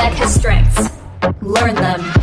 has strengths. Learn them.